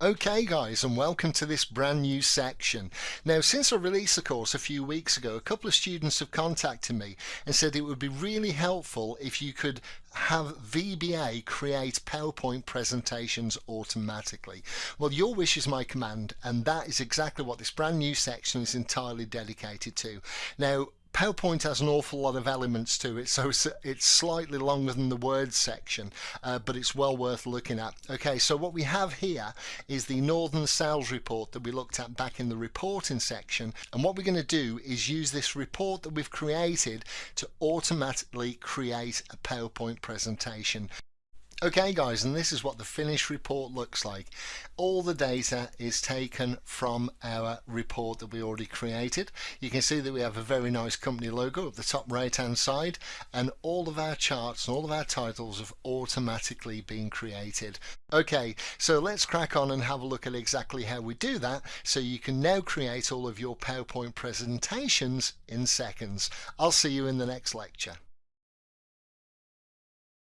Okay guys and welcome to this brand new section. Now since I released the course a few weeks ago a couple of students have contacted me and said it would be really helpful if you could have VBA create PowerPoint presentations automatically. Well your wish is my command and that is exactly what this brand new section is entirely dedicated to. Now PowerPoint has an awful lot of elements to it, so it's, slightly longer than the words section, uh, but it's well worth looking at. Okay, so what we have here is the Northern Sales Report that we looked at back in the reporting section, and what we're going to do is use this report that we've created to automatically create a PowerPoint presentation. Okay guys, and this is what the finished report looks like. All the data is taken from our report that we already created. You can see that we have a very nice company logo at the top right hand side and all of our charts and all of our titles have automatically been created. Okay, so let's crack on and have a look at exactly how we do that so you can now create all of your PowerPoint presentations in seconds. I'll see you in the next lecture.